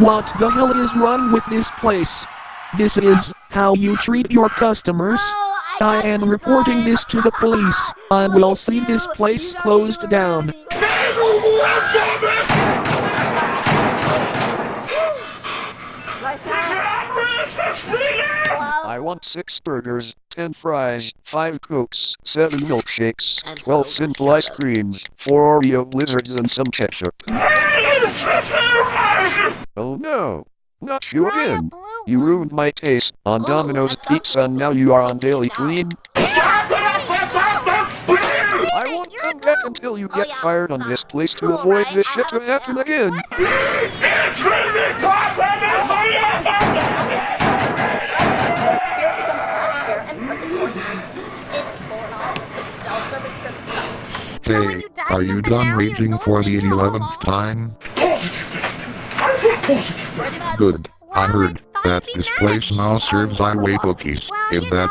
What the hell is wrong with this place? This is how you treat your customers. I am reporting this to the police. I will see this place closed down. I want six burgers, ten fries, five cokes, seven milkshakes, twelve simple ice creams, four Oreo blizzards, and some ketchup. Oh no! Not you again! You ruined my taste. On Domino's Pizza and now you are on Dairy Queen? I won't come back until you get fired on this place to avoid this shit from happening again. Hey, are you done raging for the 11th time? Good. I heard that this place now serves highway cookies. Is that